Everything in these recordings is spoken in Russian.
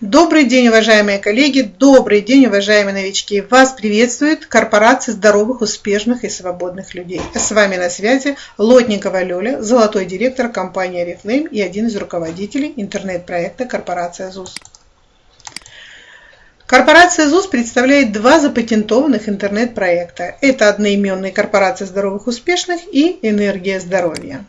Добрый день, уважаемые коллеги, добрый день, уважаемые новички. Вас приветствует корпорация здоровых, успешных и свободных людей. С вами на связи Лотникова Лёля, золотой директор компании Oriflame и один из руководителей интернет-проекта корпорация ЗУС. Корпорация ЗУС представляет два запатентованных интернет-проекта. Это одноименная корпорация здоровых успешных и энергия здоровья.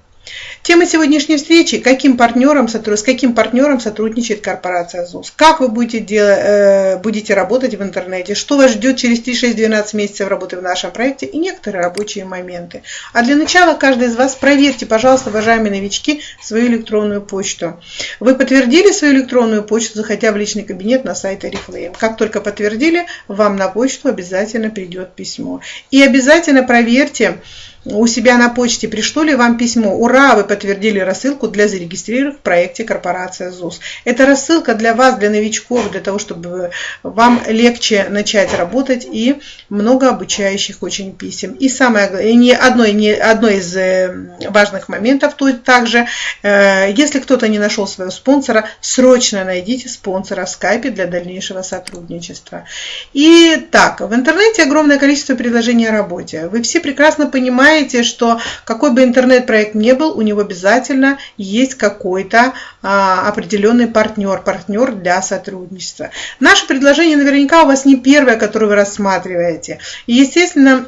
Тема сегодняшней встречи – каким партнером, с каким партнером сотрудничает корпорация ЗУС. Как вы будете, делать, э, будете работать в интернете, что вас ждет через 3-6-12 месяцев работы в нашем проекте и некоторые рабочие моменты. А для начала каждый из вас проверьте, пожалуйста, уважаемые новички, свою электронную почту. Вы подтвердили свою электронную почту, заходя в личный кабинет на сайт Oriflame. Как только подтвердили, вам на почту обязательно придет письмо. И обязательно проверьте, у себя на почте пришло ли вам письмо «Ура! Вы подтвердили рассылку для зарегистрированных в проекте корпорация ЗУС». Это рассылка для вас, для новичков, для того, чтобы вам легче начать работать и много обучающих очень писем. И самое не одно, не одно из э, важных моментов то также, э, если кто-то не нашел своего спонсора, срочно найдите спонсора в скайпе для дальнейшего сотрудничества. И так, в интернете огромное количество предложений о работе. Вы все прекрасно понимаете, знаете, что какой бы интернет-проект ни был, у него обязательно есть какой-то а, определенный партнер, партнер для сотрудничества. Наше предложение наверняка у вас не первое, которое вы рассматриваете. И, естественно,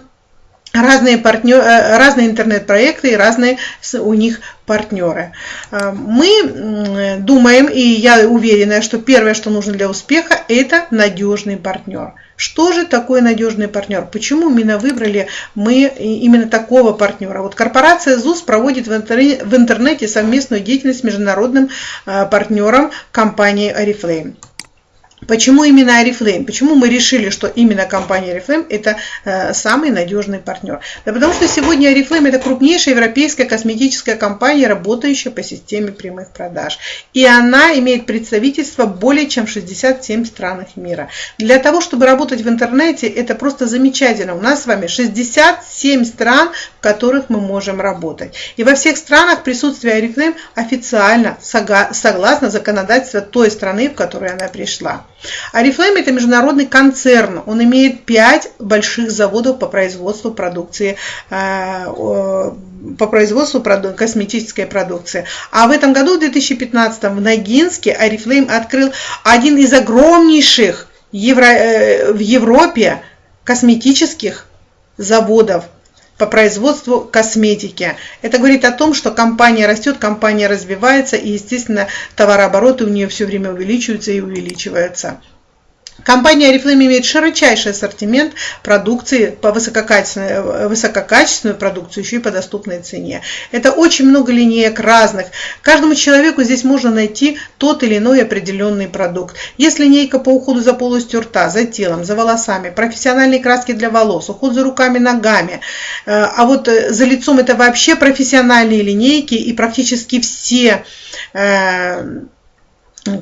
разные, э, разные интернет-проекты и разные у них партнеры. А, мы думаем, и я уверена, что первое, что нужно для успеха, это надежный партнер. Что же такое надежный партнер? Почему именно выбрали мы именно такого партнера? Вот корпорация ЗУС проводит в интернете совместную деятельность с международным а, партнером компании Oriflame. Почему именно Oriflame? Почему мы решили, что именно компания Oriflame это э, самый надежный партнер? Да потому что сегодня Oriflame это крупнейшая европейская косметическая компания, работающая по системе прямых продаж. И она имеет представительство более чем в 67 странах мира. Для того, чтобы работать в интернете, это просто замечательно. У нас с вами 67 стран, в которых мы можем работать. И во всех странах присутствие Oriflame официально согласно законодательству той страны, в которую она пришла. Арифлейм это международный концерн. Он имеет пять больших заводов по производству продукции э, по производству косметической продукции. А в этом году, в 2015, в Ногинске Арифлейм открыл один из огромнейших евро, э, в Европе косметических заводов по производству косметики. Это говорит о том, что компания растет, компания развивается, и, естественно, товарообороты у нее все время увеличиваются и увеличиваются. Компания Oriflame имеет широчайший ассортимент продукции по высококачественной, высококачественную продукцию еще и по доступной цене. Это очень много линеек разных. Каждому человеку здесь можно найти тот или иной определенный продукт. Есть линейка по уходу за полостью рта, за телом, за волосами, профессиональные краски для волос, уход за руками, ногами. Э, а вот э, за лицом это вообще профессиональные линейки и практически все э,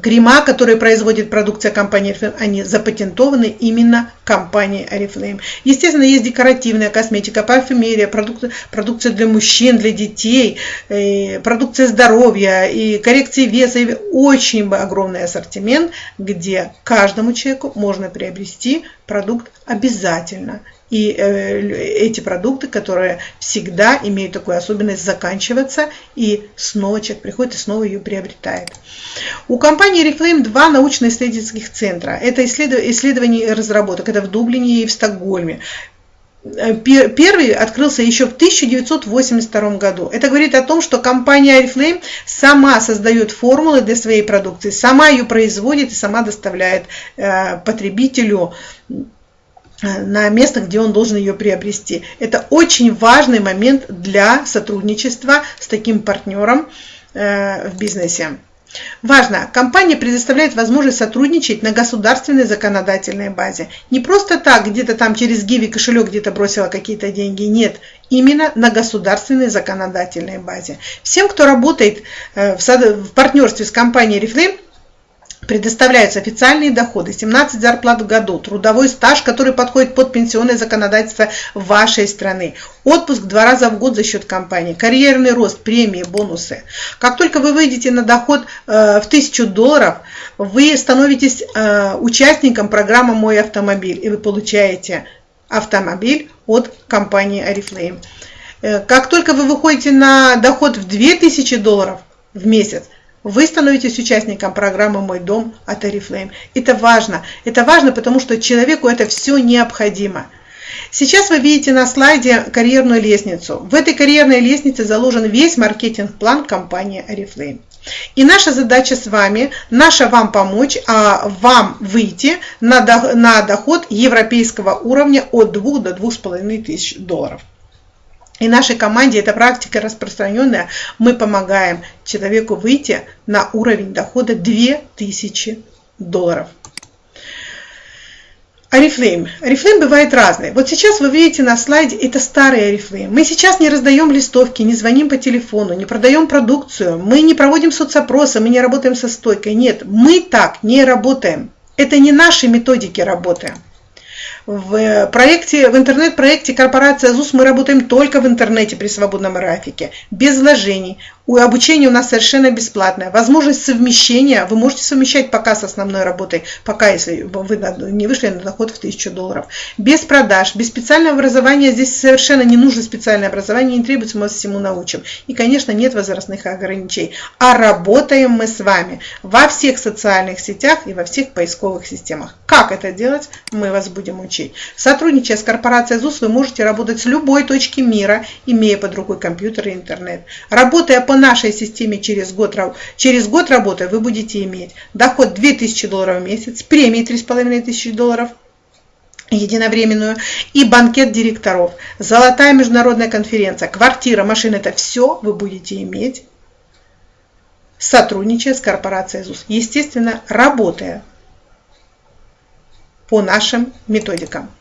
крема, которые производит продукция компании Oriflame, они запатентованы именно компанией Oriflame. Естественно, есть декоративная косметика, парфюмерия, продукты, продукция для мужчин, для детей, э, продукция здоровья и коррекции веса. И очень огромный ассортимент, где каждому человеку можно приобрести продукт обязательно и э, эти продукты, которые всегда имеют такую особенность заканчиваться, и снова человек приходит и снова ее приобретает. У компании Reflame два научно-исследовательских центра. Это исследование и разработок. Это в Дублине и в Стокгольме. Э, первый открылся еще в 1982 году. Это говорит о том, что компания Oriflame сама создает формулы для своей продукции, сама ее производит и сама доставляет э, потребителю на место, где он должен ее приобрести. Это очень важный момент для сотрудничества с таким партнером э, в бизнесе. Важно, компания предоставляет возможность сотрудничать на государственной законодательной базе. Не просто так, где-то там через Гиви кошелек где-то бросила какие-то деньги. Нет, именно на государственной законодательной базе. Всем, кто работает э, в партнерстве с компанией Reflame, Предоставляются официальные доходы, 17 зарплат в году, трудовой стаж, который подходит под пенсионное законодательство вашей страны, отпуск два раза в год за счет компании, карьерный рост, премии, бонусы. Как только вы выйдете на доход э, в 1000 долларов, вы становитесь э, участником программы «Мой автомобиль» и вы получаете автомобиль от компании Oriflame. Э, как только вы выходите на доход в 2000 долларов в месяц, вы становитесь участником программы «Мой дом» от Oriflame. Это важно. Это важно, потому что человеку это все необходимо. Сейчас вы видите на слайде карьерную лестницу. В этой карьерной лестнице заложен весь маркетинг-план компании Oriflame. И наша задача с вами, наша вам помочь, а вам выйти на, доход европейского уровня от 2 до 2,5 тысяч долларов. И нашей команде эта практика распространенная. Мы помогаем человеку выйти на уровень дохода 2000 долларов. Арифлейм. Арифлейм бывает разный. Вот сейчас вы видите на слайде, это старый Арифлейм. Мы сейчас не раздаем листовки, не звоним по телефону, не продаем продукцию, мы не проводим соцопросы, мы не работаем со стойкой. Нет, мы так не работаем. Это не наши методики работы. В проекте, в интернет-проекте корпорация ЗУС мы работаем только в интернете при свободном графике, без вложений. У обучение у нас совершенно бесплатное. Возможность совмещения, вы можете совмещать пока с основной работой, пока если вы не вышли на доход в 1000 долларов. Без продаж, без специального образования, здесь совершенно не нужно специальное образование, не требуется, мы вас всему научим. И, конечно, нет возрастных ограничений. А работаем мы с вами во всех социальных сетях и во всех поисковых системах. Как это делать, мы вас будем учить. Сотрудничая с корпорацией ЗУС, вы можете работать с любой точки мира, имея под рукой компьютер и интернет. Работая по нашей системе через год, через год работы вы будете иметь доход 2000 долларов в месяц, премии 3500 долларов, единовременную и банкет директоров, золотая международная конференция, квартира, машина, это все вы будете иметь, сотрудничая с корпорацией ЗУС. Естественно, работая по нашим методикам.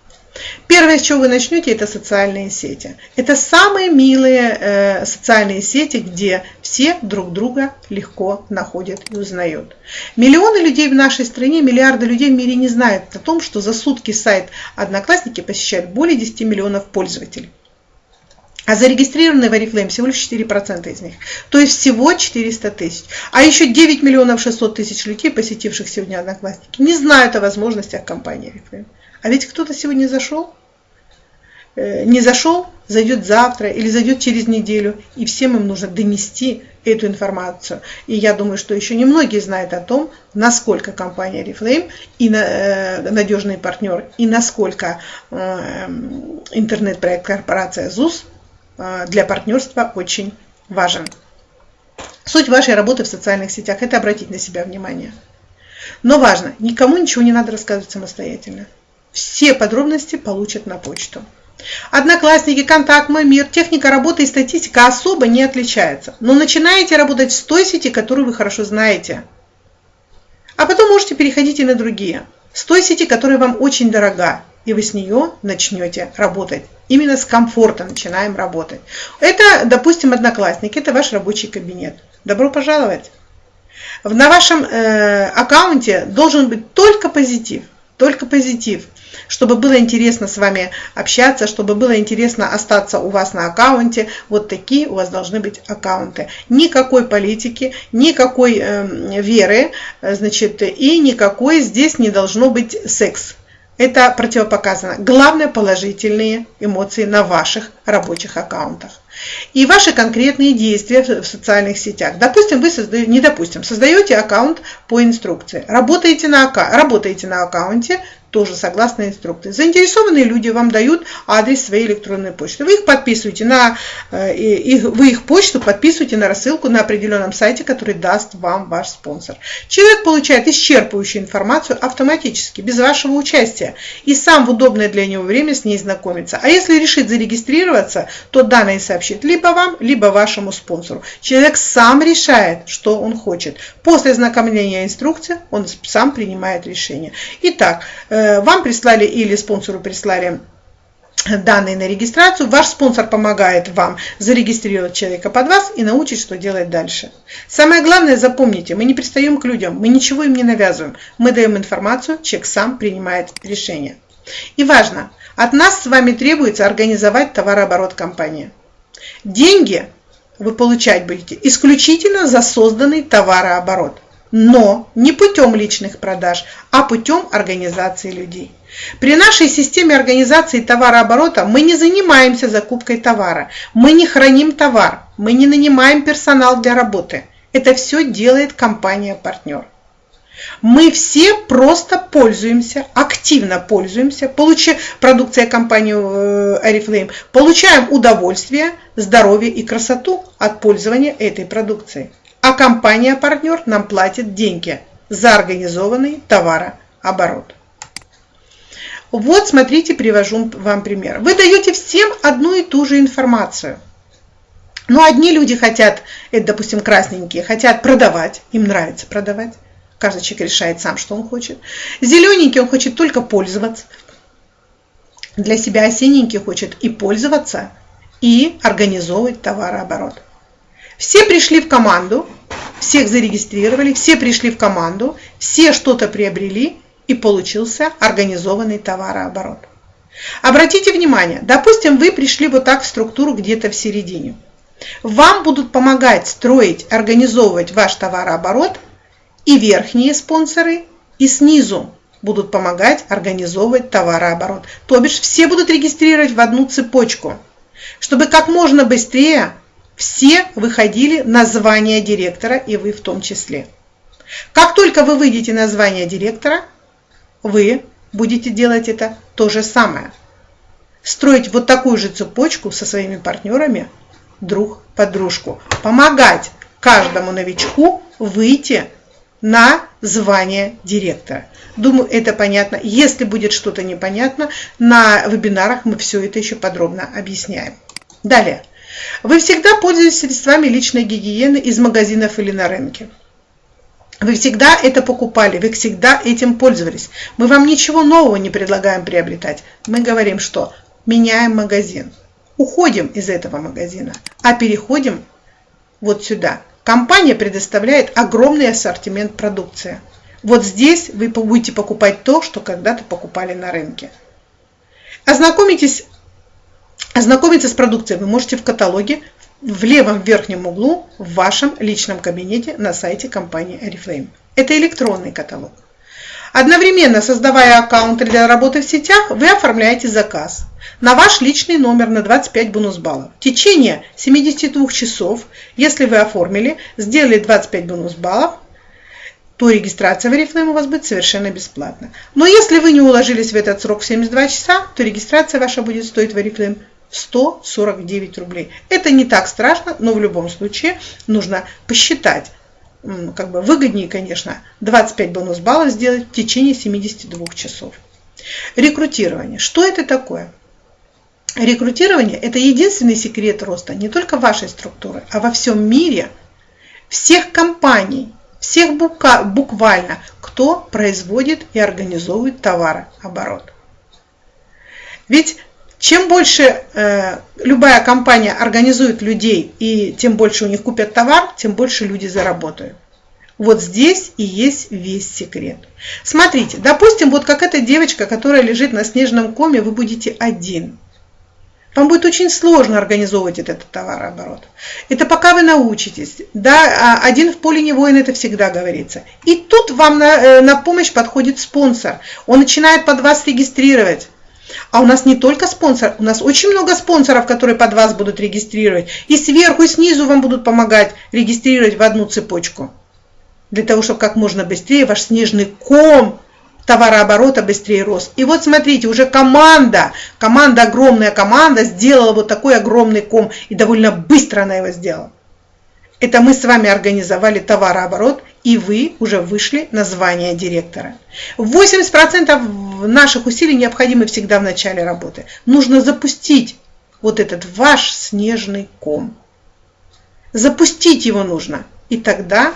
Первое, с чего вы начнете, это социальные сети. Это самые милые э, социальные сети, где все друг друга легко находят и узнают. Миллионы людей в нашей стране, миллиарды людей в мире не знают о том, что за сутки сайт Одноклассники посещает более 10 миллионов пользователей. А зарегистрированные в Oriflame всего лишь 4% из них. То есть всего 400 тысяч. А еще 9 миллионов 600 тысяч людей, посетивших сегодня Одноклассники, не знают о возможностях компании Oriflame. А ведь кто-то сегодня зашел, э, не зашел, зайдет завтра или зайдет через неделю, и всем им нужно донести эту информацию. И я думаю, что еще немногие знают о том, насколько компания Reflame и э, надежный партнер, и насколько э, интернет-проект корпорация ЗУС для партнерства очень важен. Суть вашей работы в социальных сетях – это обратить на себя внимание. Но важно, никому ничего не надо рассказывать самостоятельно. Все подробности получат на почту. Одноклассники, контакт, мой мир, техника работы и статистика особо не отличаются. Но начинаете работать с той сети, которую вы хорошо знаете. А потом можете переходить и на другие. С той сети, которая вам очень дорога. И вы с нее начнете работать. Именно с комфорта начинаем работать. Это, допустим, одноклассники, это ваш рабочий кабинет. Добро пожаловать! На вашем э, аккаунте должен быть только позитив. Только позитив чтобы было интересно с вами общаться, чтобы было интересно остаться у вас на аккаунте. Вот такие у вас должны быть аккаунты. Никакой политики, никакой э, веры, значит, и никакой здесь не должно быть секс. Это противопоказано. Главное положительные эмоции на ваших рабочих аккаунтах. И ваши конкретные действия в социальных сетях. Допустим, вы создаете, не допустим, создаете аккаунт по инструкции. Работаете на, работаете на аккаунте тоже согласно инструкции. Заинтересованные люди вам дают адрес своей электронной почты. Вы их подписываете на э, их, вы их почту подписываете на рассылку на определенном сайте, который даст вам ваш спонсор. Человек получает исчерпывающую информацию автоматически, без вашего участия, и сам в удобное для него время с ней знакомится. А если решит зарегистрироваться, то данные сообщит либо вам, либо вашему спонсору. Человек сам решает, что он хочет. После ознакомления инструкции он сам принимает решение. Итак, э, вам прислали или спонсору прислали данные на регистрацию, ваш спонсор помогает вам зарегистрировать человека под вас и научить, что делать дальше. Самое главное, запомните, мы не пристаем к людям, мы ничего им не навязываем, мы даем информацию, человек сам принимает решение. И важно, от нас с вами требуется организовать товарооборот компании. Деньги вы получать будете исключительно за созданный товарооборот, но не путем личных продаж, а путем организации людей. При нашей системе организации товарооборота мы не занимаемся закупкой товара, мы не храним товар, мы не нанимаем персонал для работы. Это все делает компания-партнер. Мы все просто пользуемся, активно пользуемся, получая продукция компании Oriflame, э, получаем удовольствие, здоровье и красоту от пользования этой продукцией. А компания-партнер нам платит деньги за организованный товарооборот. Вот, смотрите, привожу вам пример. Вы даете всем одну и ту же информацию. Но одни люди хотят, это, допустим, красненькие, хотят продавать, им нравится продавать. Каждый человек решает сам, что он хочет. Зелененький он хочет только пользоваться. Для себя осенненький хочет и пользоваться, и организовывать товарооборот. Все пришли в команду, всех зарегистрировали, все пришли в команду, все что-то приобрели, и получился организованный товарооборот. Обратите внимание, допустим, вы пришли вот так в структуру где-то в середине. Вам будут помогать строить, организовывать ваш товарооборот и верхние спонсоры, и снизу будут помогать организовывать товарооборот. То бишь все будут регистрировать в одну цепочку, чтобы как можно быстрее все выходили на звание директора, и вы в том числе. Как только вы выйдете на звание директора, вы будете делать это то же самое. Строить вот такую же цепочку со своими партнерами друг под дружку. Помогать каждому новичку выйти на звание директора. Думаю, это понятно. Если будет что-то непонятно, на вебинарах мы все это еще подробно объясняем. Далее. Вы всегда пользуетесь средствами личной гигиены из магазинов или на рынке. Вы всегда это покупали, вы всегда этим пользовались. Мы вам ничего нового не предлагаем приобретать. Мы говорим, что меняем магазин, уходим из этого магазина, а переходим вот сюда. Компания предоставляет огромный ассортимент продукции. Вот здесь вы будете покупать то, что когда-то покупали на рынке. Ознакомитесь, ознакомиться с продукцией вы можете в каталоге в левом верхнем углу в вашем личном кабинете на сайте компании Oriflame. Это электронный каталог. Одновременно создавая аккаунт для работы в сетях, вы оформляете заказ на ваш личный номер на 25 бонус баллов. В течение 72 часов, если вы оформили, сделали 25 бонус баллов, то регистрация в Oriflame у вас будет совершенно бесплатна. Но если вы не уложились в этот срок в 72 часа, то регистрация ваша будет стоить в Oriflame 149 рублей. Это не так страшно, но в любом случае нужно посчитать. Как бы выгоднее, конечно, 25 бонус баллов сделать в течение 72 часов. Рекрутирование. Что это такое? Рекрутирование – это единственный секрет роста не только вашей структуры, а во всем мире всех компаний, всех буквально, кто производит и организовывает товарооборот. Ведь чем больше э, любая компания организует людей и тем больше у них купят товар, тем больше люди заработают. Вот здесь и есть весь секрет. Смотрите, допустим, вот как эта девочка, которая лежит на снежном коме, вы будете один. Вам будет очень сложно организовывать этот товарооборот. Это пока вы научитесь. Да, а один в поле не воин, это всегда говорится. И тут вам на, э, на помощь подходит спонсор. Он начинает под вас регистрировать. А у нас не только спонсор, у нас очень много спонсоров, которые под вас будут регистрировать. И сверху, и снизу вам будут помогать регистрировать в одну цепочку. Для того, чтобы как можно быстрее ваш снежный ком товарооборота быстрее рос. И вот смотрите, уже команда, команда, огромная команда сделала вот такой огромный ком. И довольно быстро она его сделала. Это мы с вами организовали товарооборот, и вы уже вышли на звание директора. 80% наших усилий необходимы всегда в начале работы. Нужно запустить вот этот ваш снежный ком. Запустить его нужно. И тогда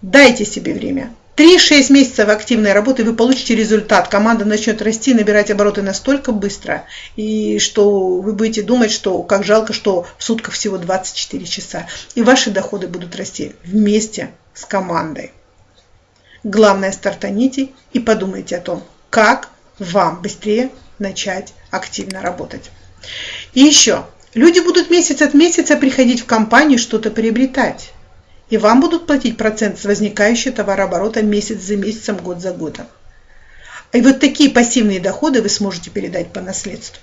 дайте себе время. 3-6 месяцев активной работы вы получите результат. Команда начнет расти, набирать обороты настолько быстро, и что вы будете думать, что как жалко, что в сутках всего 24 часа. И ваши доходы будут расти вместе с командой. Главное, стартаните и подумайте о том, как вам быстрее начать активно работать. И еще, люди будут месяц от месяца приходить в компанию что-то приобретать и вам будут платить процент с возникающего товарооборота месяц за месяцем, год за годом. И вот такие пассивные доходы вы сможете передать по наследству.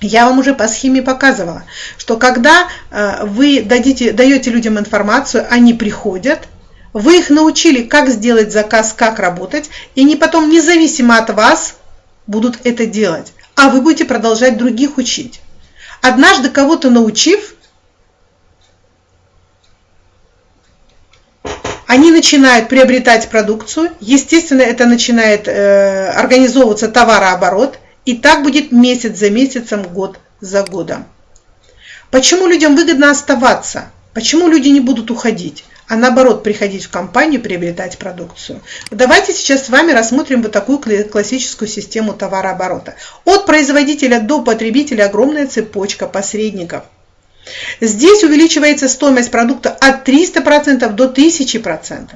Я вам уже по схеме показывала, что когда э, вы дадите, даете людям информацию, они приходят, вы их научили, как сделать заказ, как работать, и они потом независимо от вас будут это делать, а вы будете продолжать других учить. Однажды кого-то научив, они начинают приобретать продукцию, естественно, это начинает э, организовываться товарооборот, и так будет месяц за месяцем, год за годом. Почему людям выгодно оставаться? Почему люди не будут уходить? а наоборот приходить в компанию, приобретать продукцию. Давайте сейчас с вами рассмотрим вот такую классическую систему товарооборота. От производителя до потребителя огромная цепочка посредников – Здесь увеличивается стоимость продукта от 300% до 1000%.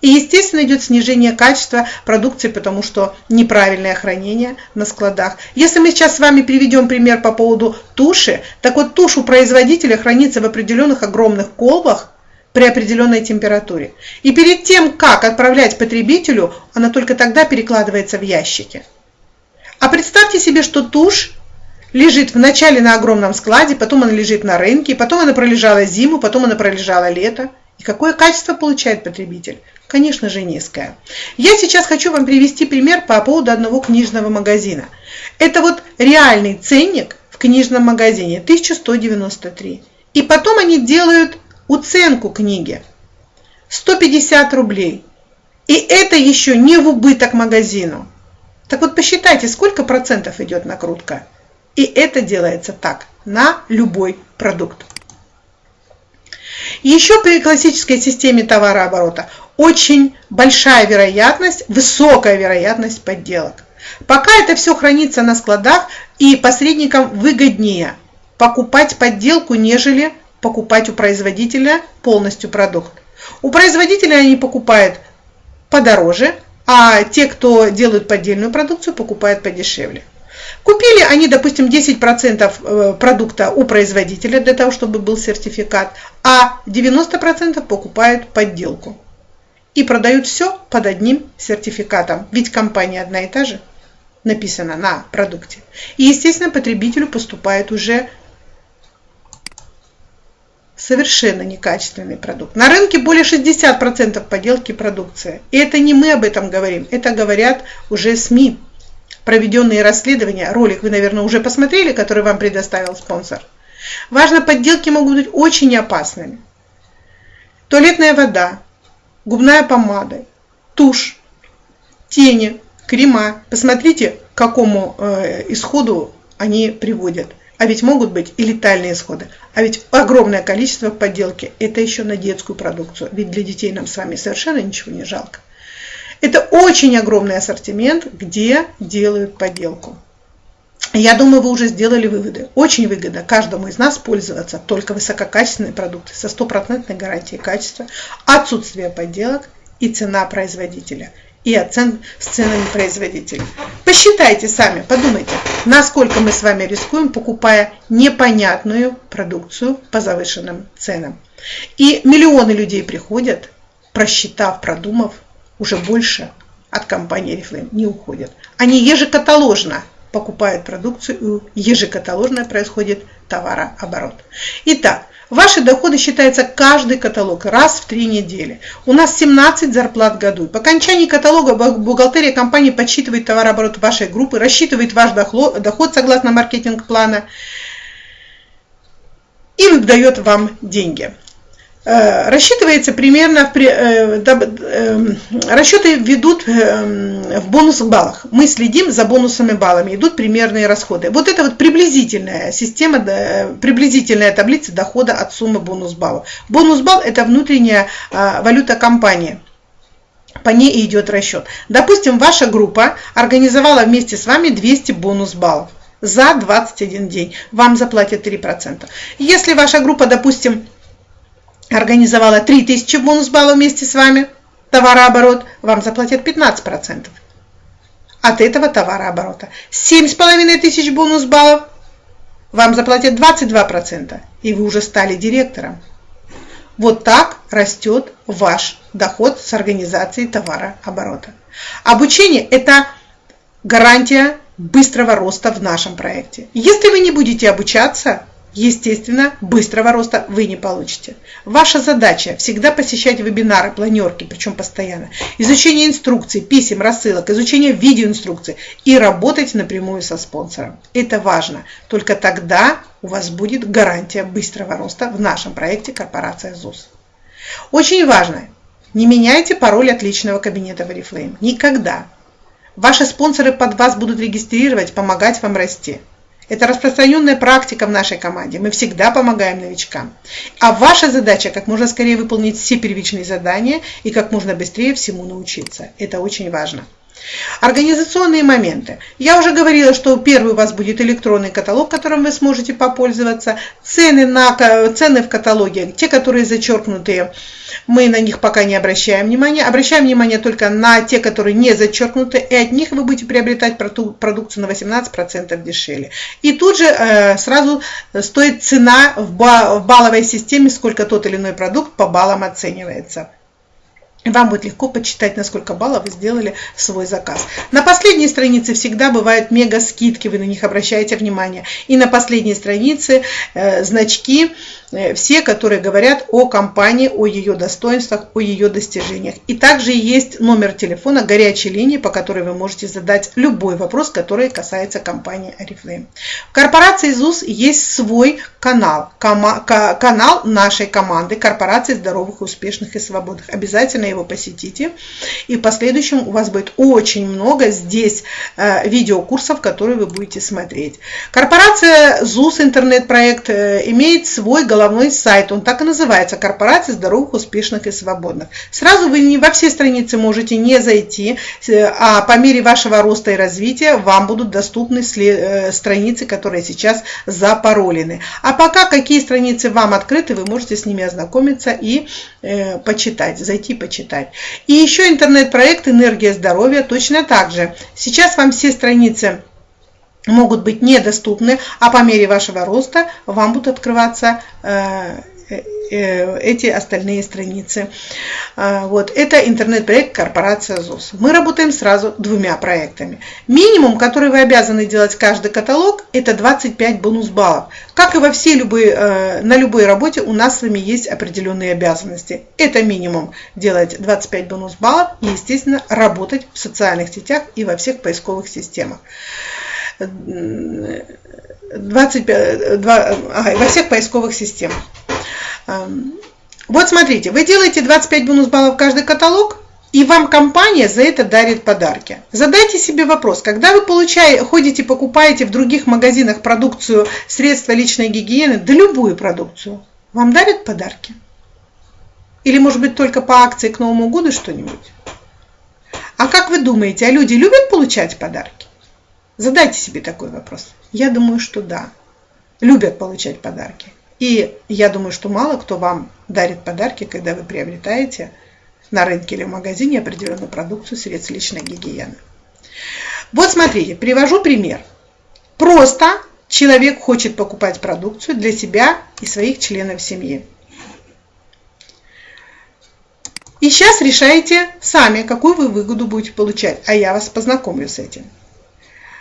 И, естественно, идет снижение качества продукции, потому что неправильное хранение на складах. Если мы сейчас с вами приведем пример по поводу туши, так вот тушь у производителя хранится в определенных огромных колбах при определенной температуре. И перед тем, как отправлять потребителю, она только тогда перекладывается в ящики. А представьте себе, что тушь лежит вначале на огромном складе, потом она лежит на рынке, потом она пролежала зиму, потом она пролежала лето. И какое качество получает потребитель? Конечно же низкое. Я сейчас хочу вам привести пример по поводу одного книжного магазина. Это вот реальный ценник в книжном магазине 1193. И потом они делают уценку книги 150 рублей. И это еще не в убыток магазину. Так вот посчитайте, сколько процентов идет накрутка. И это делается так, на любой продукт. Еще при классической системе товарооборота очень большая вероятность, высокая вероятность подделок. Пока это все хранится на складах, и посредникам выгоднее покупать подделку, нежели покупать у производителя полностью продукт. У производителя они покупают подороже, а те, кто делают поддельную продукцию, покупают подешевле. Купили они, допустим, 10% э, продукта у производителя для того, чтобы был сертификат, а 90% покупают подделку. И продают все под одним сертификатом, ведь компания одна и та же написана на продукте. И, естественно, потребителю поступает уже совершенно некачественный продукт. На рынке более 60% подделки продукции. И это не мы об этом говорим, это говорят уже СМИ проведенные расследования, ролик вы, наверное, уже посмотрели, который вам предоставил спонсор. Важно, подделки могут быть очень опасными. Туалетная вода, губная помада, тушь, тени, крема. Посмотрите, к какому э, исходу они приводят. А ведь могут быть и летальные исходы. А ведь огромное количество подделки – это еще на детскую продукцию. Ведь для детей нам с вами совершенно ничего не жалко. Это очень огромный ассортимент, где делают поделку. Я думаю, вы уже сделали выводы. Очень выгодно каждому из нас пользоваться только высококачественной продукцией со стопроцентной гарантией качества, отсутствие подделок и цена производителя и оцен с ценами производителя. Посчитайте сами, подумайте, насколько мы с вами рискуем, покупая непонятную продукцию по завышенным ценам. И миллионы людей приходят, просчитав, продумав, уже больше от компании Oriflame не уходят. Они ежекаталожно покупают продукцию, ежекаталожно происходит товарооборот. Итак, Ваши доходы считаются каждый каталог раз в три недели. У нас 17 зарплат в году. По окончании каталога бухгалтерия компании подсчитывает товарооборот вашей группы, рассчитывает ваш доход согласно маркетинг-плана и дает вам деньги. Э, рассчитывается примерно, э, э, расчеты ведут в бонусных баллах. Мы следим за бонусными баллами, идут примерные расходы. Вот это вот приблизительная система, приблизительная таблица дохода от суммы бонус баллов. Бонус балл – это внутренняя валюта компании. по ней идет расчет. Допустим, ваша группа организовала вместе с вами 200 бонус баллов за 21 день. Вам заплатят 3%. Если ваша группа, допустим, организовала 3000 бонус баллов вместе с вами, товарооборот, вам заплатят 15% от этого товарооборота. 7,5 тысяч бонус баллов, вам заплатят 22%, и вы уже стали директором. Вот так растет ваш доход с организацией товарооборота. Обучение – это гарантия быстрого роста в нашем проекте. Если вы не будете обучаться, естественно, быстрого роста вы не получите. Ваша задача всегда посещать вебинары, планерки, причем постоянно, изучение инструкций, писем, рассылок, изучение видеоинструкций и работать напрямую со спонсором. Это важно. Только тогда у вас будет гарантия быстрого роста в нашем проекте «Корпорация ЗУС». Очень важно, не меняйте пароль от личного кабинета в Oriflame. Никогда. Ваши спонсоры под вас будут регистрировать, помогать вам расти. Это распространенная практика в нашей команде. Мы всегда помогаем новичкам. А ваша задача как можно скорее выполнить все первичные задания и как можно быстрее всему научиться. Это очень важно. Организационные моменты. Я уже говорила, что первый у вас будет электронный каталог, которым вы сможете попользоваться. Цены, на, цены в каталоге, те, которые зачеркнутые, мы на них пока не обращаем внимания. Обращаем внимание только на те, которые не зачеркнуты, и от них вы будете приобретать продукцию на 18% дешевле. И тут же э, сразу стоит цена в, ба в балловой системе, сколько тот или иной продукт по баллам оценивается. Вам будет легко почитать, на сколько баллов вы сделали свой заказ. На последней странице всегда бывают мега скидки, вы на них обращаете внимание. И на последней странице э, значки Э, все, которые говорят о компании, о ее достоинствах, о ее достижениях. И также есть номер телефона горячей линии, по которой вы можете задать любой вопрос, который касается компании Oriflame. В корпорации ЗУС есть свой канал, канал нашей команды корпорации здоровых, успешных и свободных. Обязательно его посетите. И в последующем у вас будет очень много здесь э, видеокурсов, которые вы будете смотреть. Корпорация ЗУС интернет-проект э, имеет свой головной сайт, он так и называется, Корпорация здоровых, успешных и свободных. Сразу вы не во все страницы можете не зайти, э, а по мере вашего роста и развития вам будут доступны страницы, которые сейчас запаролены. А пока какие страницы вам открыты, вы можете с ними ознакомиться и э, почитать, зайти почитать. И еще интернет-проект «Энергия здоровья» точно так же. Сейчас вам все страницы могут быть недоступны, а по мере вашего роста вам будут открываться э, эти остальные страницы. А, вот. Это интернет-проект корпорация ЗУС. Мы работаем сразу двумя проектами. Минимум, который вы обязаны делать каждый каталог, это 25 бонус баллов. Как и во всей любой, э, на любой работе у нас с вами есть определенные обязанности. Это минимум делать 25 бонус баллов и, естественно, работать в социальных сетях и во всех поисковых системах. 25, 2, ага, во всех поисковых системах. Вот смотрите, вы делаете 25 бонус баллов каждый каталог, и вам компания за это дарит подарки. Задайте себе вопрос, когда вы получаете, ходите, покупаете в других магазинах продукцию, средства личной гигиены, да любую продукцию, вам дарят подарки? Или может быть только по акции к Новому году что-нибудь? А как вы думаете, а люди любят получать подарки? Задайте себе такой вопрос. Я думаю, что да. Любят получать подарки. И я думаю, что мало кто вам дарит подарки, когда вы приобретаете на рынке или в магазине определенную продукцию средств личной гигиены. Вот смотрите, привожу пример. Просто человек хочет покупать продукцию для себя и своих членов семьи. И сейчас решаете сами, какую вы выгоду будете получать, а я вас познакомлю с этим.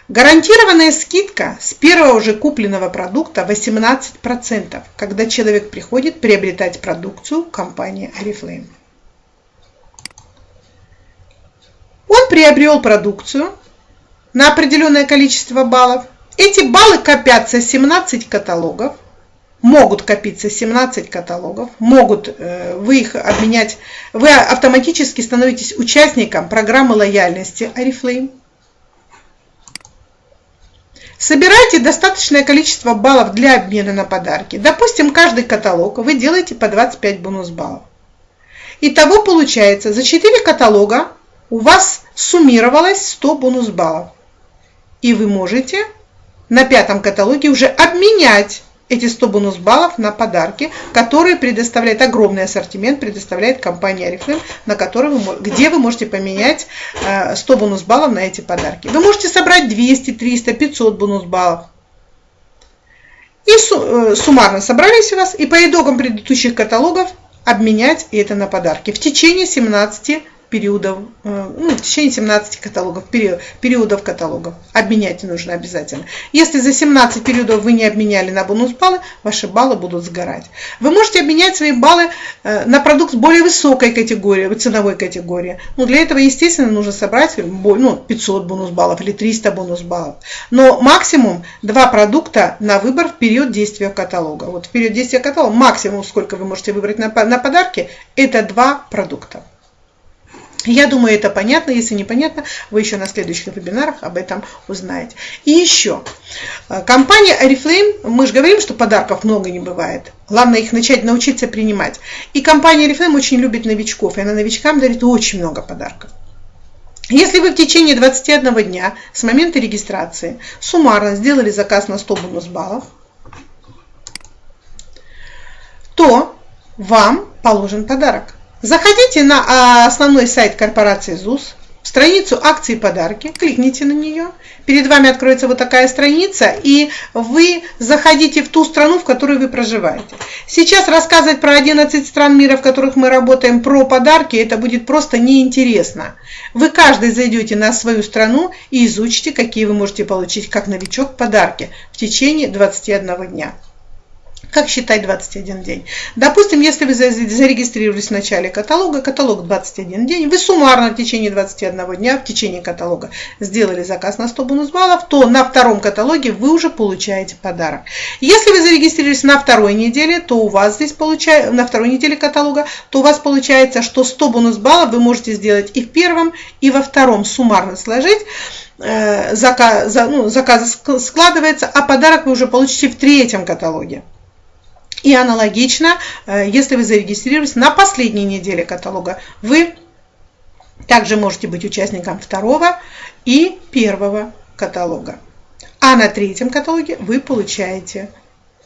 Гарантированная скидка с первого же купленного продукта 18%, когда человек приходит приобретать продукцию компании Oriflame. Он приобрел продукцию на определенное количество баллов. Эти баллы копятся 17 каталогов, могут копиться 17 каталогов, могут э, вы их обменять, вы автоматически становитесь участником программы лояльности Oriflame Собирайте достаточное количество баллов для обмена на подарки. Допустим, каждый каталог вы делаете по 25 бонус баллов. Итого получается, за 4 каталога у вас суммировалось 100 бонус баллов. И вы можете на пятом каталоге уже обменять эти 100 бонус баллов на подарки, которые предоставляет огромный ассортимент, предоставляет компания Oriflame, на которой вы, где вы можете поменять 100 э, бонус баллов на эти подарки. Вы можете собрать 200, 300, 500 бонус баллов. И э, суммарно собрались у вас, и по итогам предыдущих каталогов обменять это на подарки в течение 17 периодов, э, ну, в течение 17 каталогов, период, периодов каталогов. Обменять нужно обязательно. Если за 17 периодов вы не обменяли на бонус баллы, ваши баллы будут сгорать. Вы можете обменять свои баллы э, на продукт более высокой категории, ценовой категории. Но для этого, естественно, нужно собрать ну, 500 бонус баллов или 300 бонус баллов. Но максимум 2 продукта на выбор в период действия каталога. Вот в период действия каталога максимум, сколько вы можете выбрать на, на подарки, это 2 продукта. Я думаю, это понятно. Если непонятно, вы еще на следующих вебинарах об этом узнаете. И еще. Э, компания Oriflame, мы же говорим, что подарков много не бывает. Главное их начать научиться принимать. И компания Oriflame очень любит новичков, и она новичкам дарит очень много подарков. Если вы в течение 21 дня с момента регистрации суммарно сделали заказ на 100 бонус баллов, то вам положен подарок. Заходите на а, основной сайт корпорации ЗУС, страницу акции и подарки, кликните на нее. Перед вами откроется вот такая страница, и вы заходите в ту страну, в которой вы проживаете. Сейчас рассказывать про 11 стран мира, в которых мы работаем, про подарки, это будет просто неинтересно. Вы каждый зайдете на свою страну и изучите, какие вы можете получить как новичок подарки в течение 21 дня. Как считать 21 день? Допустим, если вы зарегистрировались в начале каталога, каталог 21 день, вы суммарно в течение 21 дня, в течение каталога сделали заказ на 100 бонус баллов, то на втором каталоге вы уже получаете подарок. Если вы зарегистрировались на второй неделе, то у вас здесь получается, на второй неделе каталога, то у вас получается, что 100 бонус баллов вы можете сделать и в первом, и во втором суммарно сложить э, заказ, ну, заказ складывается, а подарок вы уже получите в третьем каталоге. И аналогично, э, если вы зарегистрировались на последней неделе каталога, вы также можете быть участником второго и первого каталога. А на третьем каталоге вы получаете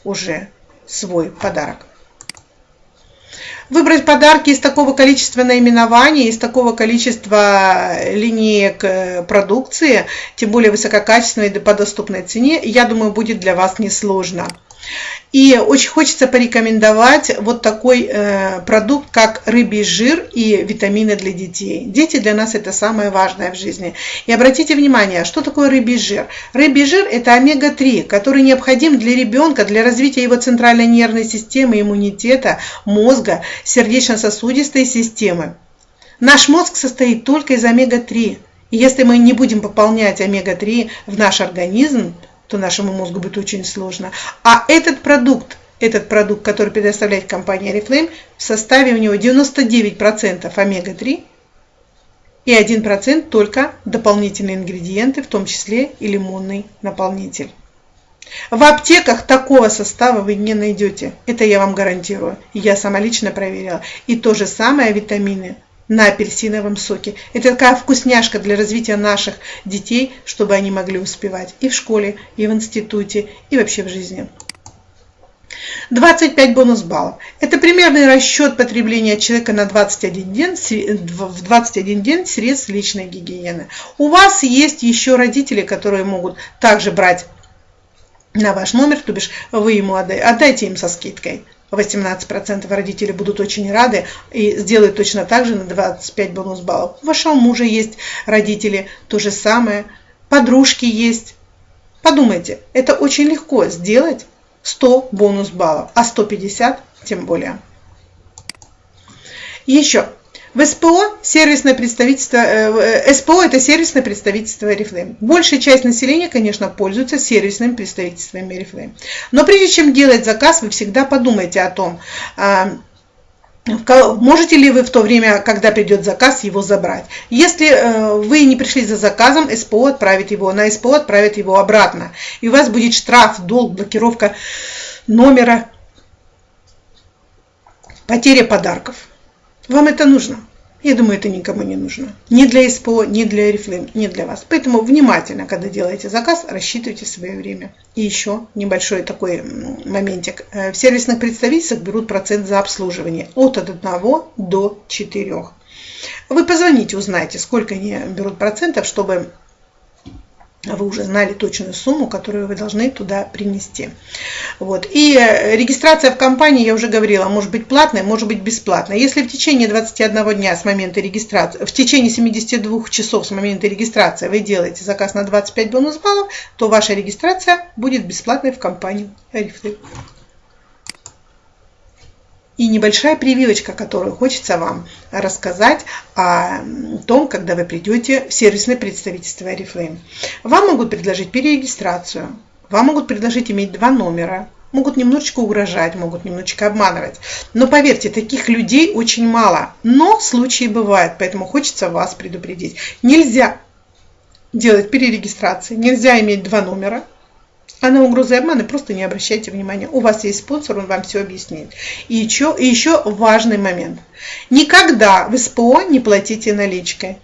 уже свой подарок. Выбрать подарки из такого количества наименований, из такого количества линеек э, продукции, тем более высококачественной по доступной цене, я думаю, будет для вас несложно. И очень хочется порекомендовать вот такой э, продукт, как рыбий жир и витамины для детей. Дети для нас это самое важное в жизни. И обратите внимание, что такое рыбий жир? Рыбий жир это омега-3, который необходим для ребенка, для развития его центральной нервной системы, иммунитета, мозга, сердечно-сосудистой системы. Наш мозг состоит только из омега-3. И если мы не будем пополнять омега-3 в наш организм, то нашему мозгу будет очень сложно. А этот продукт, этот продукт, который предоставляет компания Reflame, в составе у него 99% омега-3 и 1% только дополнительные ингредиенты, в том числе и лимонный наполнитель. В аптеках такого состава вы не найдете. Это я вам гарантирую. Я сама лично проверяла. И то же самое витамины на апельсиновом соке. Это такая вкусняшка для развития наших детей, чтобы они могли успевать и в школе, и в институте, и вообще в жизни. 25 бонус баллов. Это примерный расчет потребления человека на 21 день, в 21 день средств личной гигиены. У вас есть еще родители, которые могут также брать на ваш номер, то бишь вы ему отдайте, отдайте им со скидкой. 18% родителей будут очень рады и сделают точно так же на 25 бонус баллов. У вашего мужа есть родители, то же самое, подружки есть. Подумайте, это очень легко сделать 100 бонус баллов, а 150 тем более. Еще, в СПО сервисное представительство, э, э СПО это сервисное представительство Oriflame. Большая часть населения, конечно, пользуется сервисным представительством Oriflame. Но прежде чем делать заказ, вы всегда подумайте о том, э, Можете ли вы в то время, когда придет заказ, его забрать? Если э, вы не пришли за заказом, СПО отправит его, на СПО отправит его обратно. И у вас будет штраф, долг, блокировка номера, потеря подарков. Вам это нужно? Я думаю, это никому не нужно. Ни для СПО, ни для Oriflame, ни для вас. Поэтому внимательно, когда делаете заказ, рассчитывайте свое время. И еще небольшой такой моментик. Э, в сервисных представительствах берут процент за обслуживание от 1 до 4. Вы позвоните, узнаете, сколько они берут процентов, чтобы вы уже знали точную сумму, которую вы должны туда принести. Вот. И э, регистрация в компании, я уже говорила, может быть платной, может быть бесплатной. Если в течение 21 дня с момента регистрации, в течение 72 часов с момента регистрации вы делаете заказ на 25 бонус баллов, то ваша регистрация будет бесплатной в компании Арифлейм и небольшая прививочка, которую хочется вам рассказать о том, когда вы придете в сервисное представительство Oriflame. Вам могут предложить перерегистрацию, вам могут предложить иметь два номера, могут немножечко угрожать, могут немножечко обманывать. Но поверьте, таких людей очень мало. Но случаи бывают, поэтому хочется вас предупредить. Нельзя делать перерегистрации, нельзя иметь два номера, а на угрозы и обманы просто не обращайте внимания. У вас есть спонсор, он вам все объяснит. И еще, и еще важный момент. Никогда в СПО не платите наличкой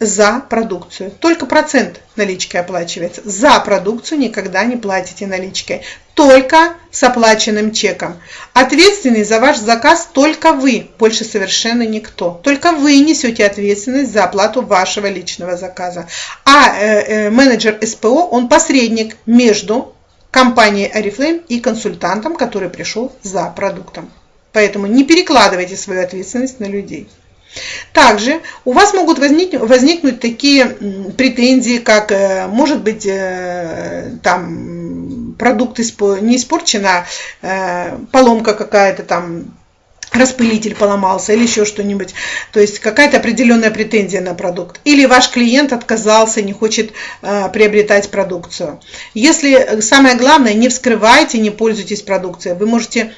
за продукцию. Только процент наличкой оплачивается. За продукцию никогда не платите наличкой. Только с оплаченным чеком. Ответственный за ваш заказ только вы, больше совершенно никто. Только вы несете ответственность за оплату вашего личного заказа. А э, э, менеджер СПО, он посредник между компанией Oriflame и консультантом, который пришел за продуктом. Поэтому не перекладывайте свою ответственность на людей. Также у вас могут возникнуть, возникнуть такие претензии, как э, может быть э, там продукт не испорчена, э, поломка какая-то там распылитель поломался или еще что-нибудь. То есть какая-то определенная претензия на продукт. Или ваш клиент отказался, не хочет э, приобретать продукцию. Если самое главное, не вскрывайте, не пользуйтесь продукцией. Вы можете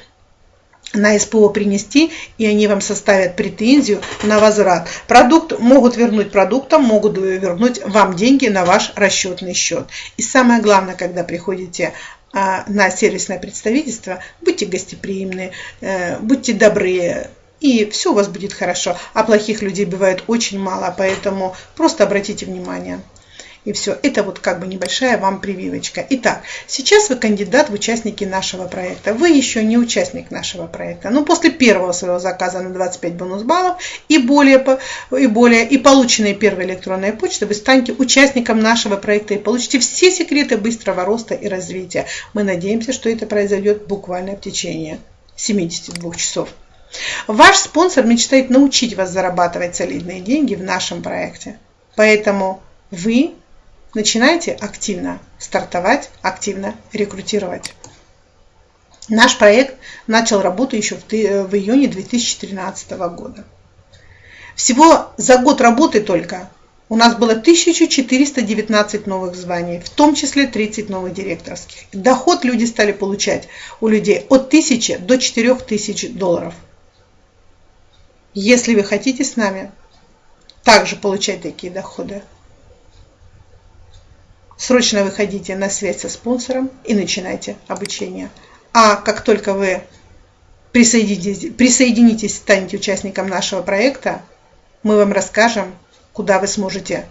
на СПО принести, и они вам составят претензию на возврат. Продукт могут вернуть продуктом, могут вернуть вам деньги на ваш расчетный счет. И самое главное, когда приходите а, на сервисное представительство, будьте гостеприимны, э, будьте добры, и все у вас будет хорошо. А плохих людей бывает очень мало, поэтому просто обратите внимание. И все. Это вот как бы небольшая вам прививочка. Итак, сейчас вы кандидат в участники нашего проекта. Вы еще не участник нашего проекта. Но после первого своего заказа на 25 бонус баллов и более, и более, и полученные первой электронной почты, вы станете участником нашего проекта и получите все секреты быстрого роста и развития. Мы надеемся, что это произойдет буквально в течение 72 часов. Ваш спонсор мечтает научить вас зарабатывать солидные деньги в нашем проекте. Поэтому вы начинайте активно стартовать, активно рекрутировать. Наш проект начал работу еще в, в июне 2013 года. Всего за год работы только у нас было 1419 новых званий, в том числе 30 новых директорских. Доход люди стали получать у людей от 1000 до 4000 долларов. Если вы хотите с нами также получать такие доходы, срочно выходите на связь со спонсором и начинайте обучение. А как только вы присоединитесь, присоединитесь, станете участником нашего проекта, мы вам расскажем, куда вы сможете,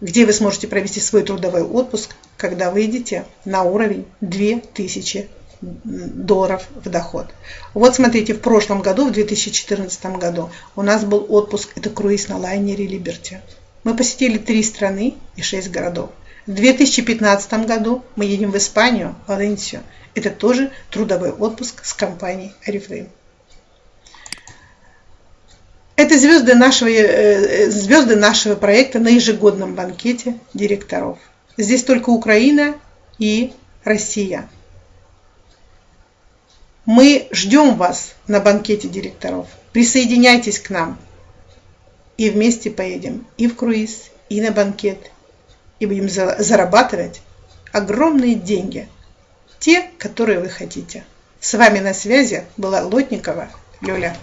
где вы сможете провести свой трудовой отпуск, когда выйдете на уровень 2000 долларов в доход. Вот смотрите, в прошлом году, в 2014 году, у нас был отпуск, это круиз на лайнере Liberty. Мы посетили три страны и шесть городов. В 2015 году мы едем в Испанию, Валенсию. Это тоже трудовой отпуск с компанией Oriflame. Это звезды нашего, э, э, звезды нашего проекта на ежегодном банкете директоров. Здесь только Украина и Россия. Мы ждем вас на банкете директоров. Присоединяйтесь к нам и вместе поедем и в круиз, и на банкет, и будем зарабатывать огромные деньги, те, которые вы хотите. С вами на связи была Лотникова Люля.